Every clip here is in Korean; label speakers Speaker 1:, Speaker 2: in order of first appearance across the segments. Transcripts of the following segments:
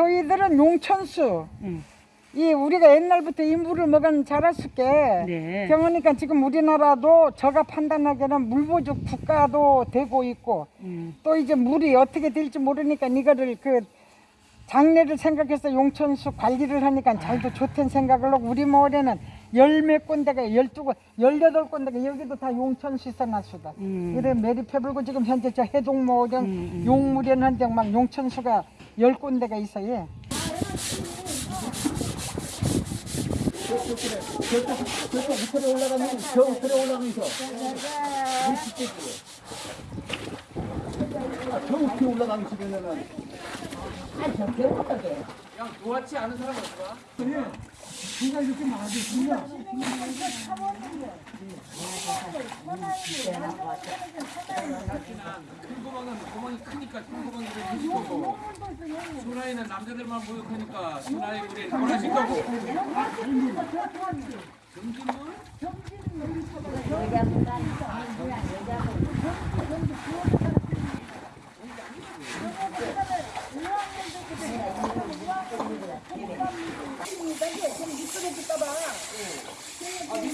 Speaker 1: 저희들은 용천수.
Speaker 2: 응.
Speaker 1: 이 우리가 옛날부터 이 물을 먹은 자랐을게.
Speaker 2: 네.
Speaker 1: 그러니까 지금 우리나라도 저가 판단하기에는 물보족 국가도 되고 있고
Speaker 2: 음.
Speaker 1: 또 이제 물이 어떻게 될지 모르니까 이거를 그 장래를 생각해서 용천수 관리를 하니까 잘도 좋다는 생각을 하고 우리 마을에는 열몇 군데가 열두 군 열여덟 군데가 여기도 다 용천수 있어놨수다.
Speaker 2: 음.
Speaker 1: 이래 매립해 불고 지금 현재 저 해동 마을은
Speaker 2: 음, 음.
Speaker 1: 용물엔 한데 막 용천수가 열 군데가 있어요.
Speaker 3: 저쪽 밑으로 올라가면 저 밑으로 올라가면서 아, 저 밑에 올라가면서 그러면은
Speaker 4: 큰 구멍은 구멍이 크니까 되는 거고 순하이는 남자들만 목욕하니까 순하이 물에 보내실 거고 물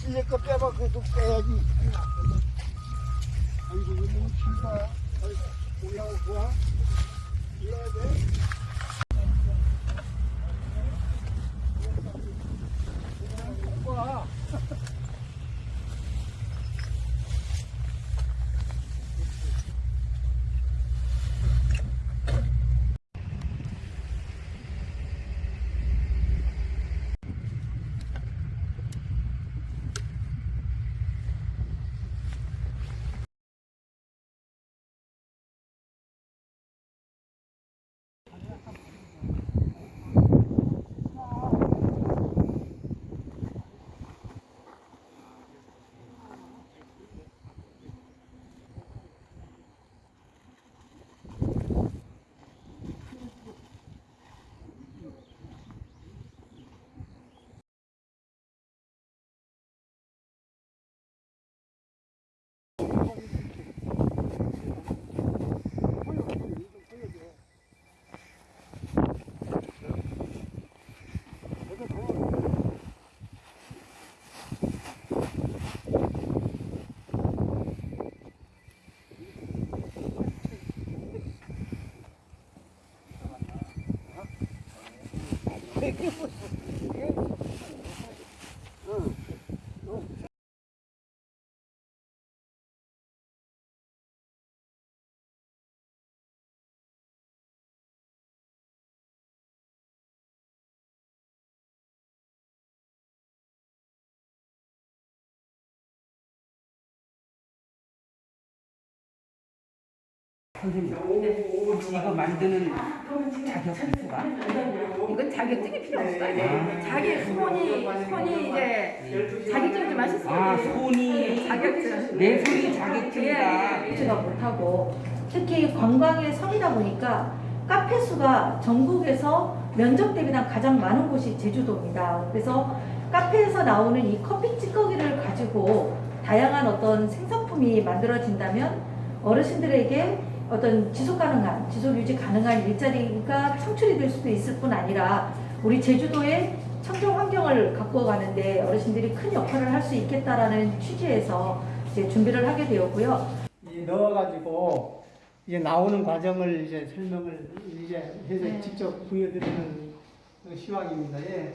Speaker 3: 실내 거 빼봐, 그거 빼야지. 아이고, 이거 너무 길다. 아이고, 뭐야, 뭐야? 이래야 돼?
Speaker 2: 이거 만드는 자격증수가?
Speaker 5: 이건 자격증이 필요 없어요. 자기 손이 손이 이제 자격증 좀 하셨어요.
Speaker 2: 아 손이
Speaker 5: 자격증.
Speaker 2: 내 손이 자격증이다.
Speaker 6: 제가 못하고 특히 관광의 성이다 보니까 카페 수가 전국에서 면적 대비랑 가장 많은 곳이 제주도입니다. 그래서 카페에서 나오는 이 커피 찌꺼기를 가지고 다양한 어떤 생산품이 만들어진다면 어르신들에게 어떤 지속 가능한, 지속 유지 가능한 일자리가 창출이 될 수도 있을 뿐 아니라 우리 제주도의 청정 환경을 가꾸어가는데 어르신들이 큰 역할을 할 수 있겠다라는 취지에서 이제 준비를 하게 되었고요.
Speaker 7: 이 넣어가지고 이제 나오는 과정을 이제 설명을 이제 해서
Speaker 6: 네.
Speaker 7: 직접 보여드리는 그 시황입니다. 예.